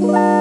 Bye.